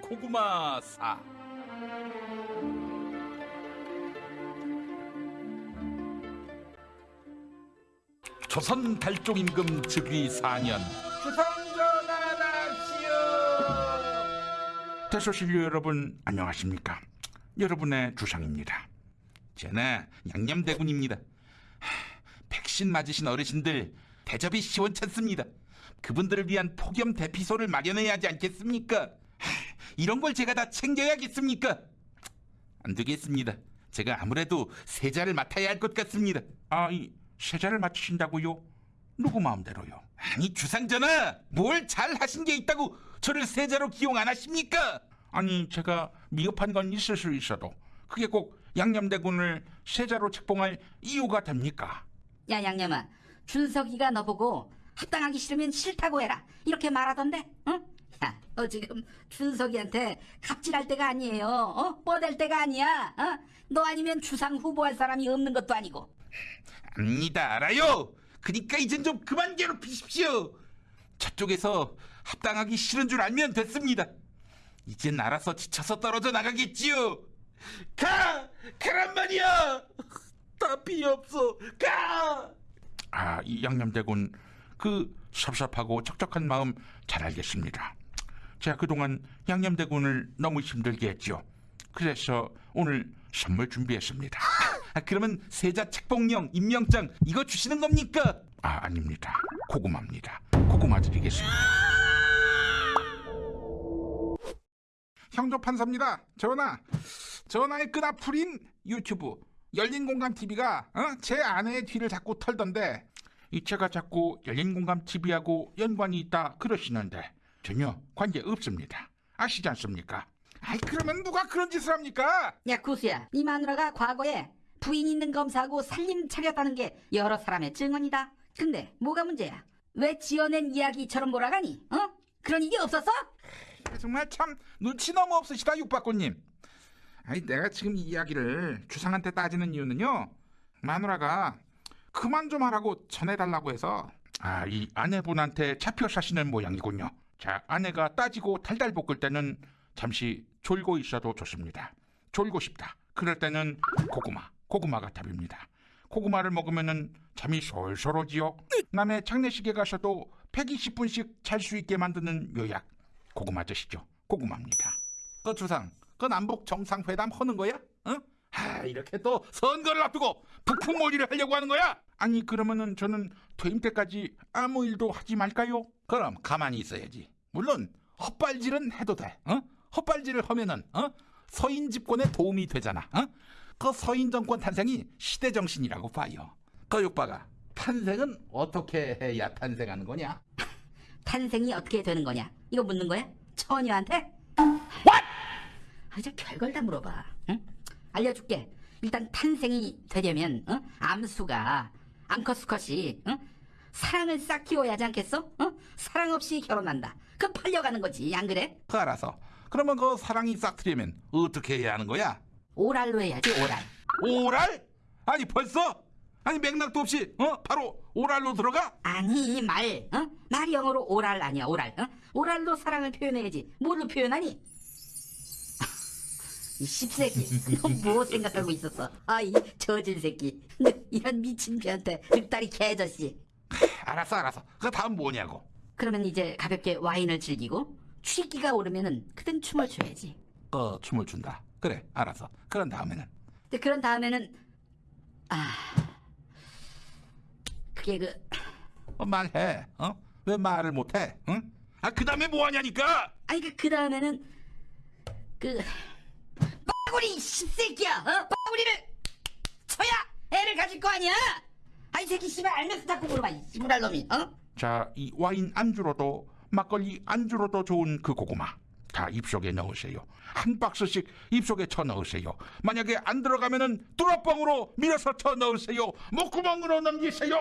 고구마사? 조선 달종 임금 즉위 4년. 주상전하답시오. 대소신료 여러분 안녕하십니까? 여러분의 주상입니다. 저는 양념대군입니다. 하, 백신 맞으신 어르신들 대접이 시원찮습니다. 그분들을 위한 폭염 대피소를 마련해야 하지 않겠습니까? 하, 이런 걸 제가 다 챙겨야겠습니까 안 되겠습니다 제가 아무래도 세자를 맡아야 할 것 같습니다 아 이 세자를 맡으신다고요? 누구 마음대로요? 아니 주상전하 뭘 잘 하신 게 있다고 저를 세자로 기용 안 하십니까? 아니 제가 미흡한 건 있을 수 있어도 그게 꼭 양념대군을 세자로 책봉할 이유가 됩니까? 야 양념아 준석이가 너보고 합당하기 싫으면 싫다고 해라 이렇게 말하던데 응? 야, 너 지금 준석이한테 갑질할 때가 아니에요. 어? 뻗을 때가 아니야. 어? 너 아니면 주상 후보할 사람이 없는 것도 아니고. 압니다. 알아요. 그니까 이젠 좀 그만 괴롭히십시오. 저쪽에서 합당하기 싫은 줄 알면 됐습니다. 이젠 알아서 지쳐서 떨어져 나가겠지요. 가! 가란 말이야! 답이 없어. 가! 아, 이 양념대군 그 섭섭하고 척척한 마음 잘 알겠습니다 제가 그동안 양념대군을 너무 힘들게 했죠 그래서 오늘 선물 준비했습니다. 아, 그러면 세자 책봉령 임명장 이거 주시는 겁니까? 아 아닙니다. 고구마입니다. 고구마 드리겠습니다. 형조 판사입니다. 전하 전하의 끈앞풀인 유튜브. 열린 공감 TV가 어? 제 아내의 뒤를 자꾸 털던데. 이 제가 자꾸 열린 공감 TV하고 연관이 있다 그러시는데 전혀 관계 없습니다 아시지 않습니까? 아이 그러면 누가 그런 짓을 합니까? 야 구수야 네 마누라가 과거에 부인 있는 검사하고 살림 차렸다는 게 여러 사람의 증언이다 근데 뭐가 문제야 왜 지어낸 이야기처럼 몰아가니 어? 그런 일이 없었어? 정말 참 눈치 너무 없으시다 육박구님. 아니 내가 지금 이 이야기를 주상한테 따지는 이유는요. 마누라가 그만 좀 하라고 전해달라고 해서 아 이 아내분한테 잡혀 사시는 모양이군요. 자 아내가 따지고 달달 볶을 때는 잠시 졸고 있어도 좋습니다. 졸고 싶다. 그럴 때는 고구마, 고구마가 답입니다. 고구마를 먹으면은 잠이 솔솔 오지요. 남의 장례식에 가서도 120분씩 잘 수 있게 만드는 요약. 고구마 드시죠. 고구마입니다. 그 주상, 그 남북 정상회담 하는 거야? 이렇게 또 선거를 앞두고 북풍몰이를 하려고 하는 거야? 아니 그러면은 저는 퇴임 때까지 아무 일도 하지 말까요? 그럼 가만히 있어야지. 물론 헛발질은 해도 돼. 어? 헛발질을 하면은 어? 서인 집권에 도움이 되잖아. 어? 그 서인 정권 탄생이 시대 정신이라고 봐요. 그 육바가 탄생은 어떻게 해야 탄생하는 거냐? 탄생이 어떻게 되는 거냐 이거 묻는 거야? 처녀한테? 아, 이제 별걸 다 물어봐. 응? 알려줄게. 일단 탄생이 되려면 어? 암수가 암컷 수컷이 어? 사랑을 싹 키워야 하지 않겠어? 어? 사랑 없이 결혼한다. 그 팔려가는 거지, 안 그래? 그 알아서. 그러면 그 사랑이 싹 트려면 어떻게 해야 하는 거야? 오랄로 해야지, 오랄. 오랄? 아니 벌써? 아니 맥락도 없이 어 바로 오랄로 들어가? 아니, 말. 어? 말이 영어로 오랄 아니야, 오랄. 어? 오랄로 사랑을 표현해야지. 뭘로 표현하니? 이 씹새끼, 너뭐 생각하고 있었어? 아, 이 저질 새끼. 너 이런 미친 개한테 늑다리 개저씨. 알았어 알았어. 그 다음 뭐냐고? 그러면 이제 가볍게 와인을 즐기고 취기가 오르면은 그땐 춤을 춰야지. 그 춤을 춘다. 그래 알았어. 그런 다음에는 근데 그런 다음에는 아 그게 그 어, 말해. 어? 왜 말을 못해? 응? 아그 다음에 뭐하냐니까? 아니 그, 그 다음에는 그 빠구리 씹새끼야 어? 빠구리를 쳐야 애를 가질 거 아니야 아이 새끼 씨발 알면서 자꾸 물어봐 이 씨부랄 놈이 어? 자, 이 와인 안주로도 막걸리 안주로도 좋은 그 고구마 다 입속에 넣으세요. 한 박스씩 입속에 쳐 넣으세요. 만약에 안 들어가면은 뚜러뻥으로 밀어서 쳐 넣으세요. 목구멍으로 넘기세요.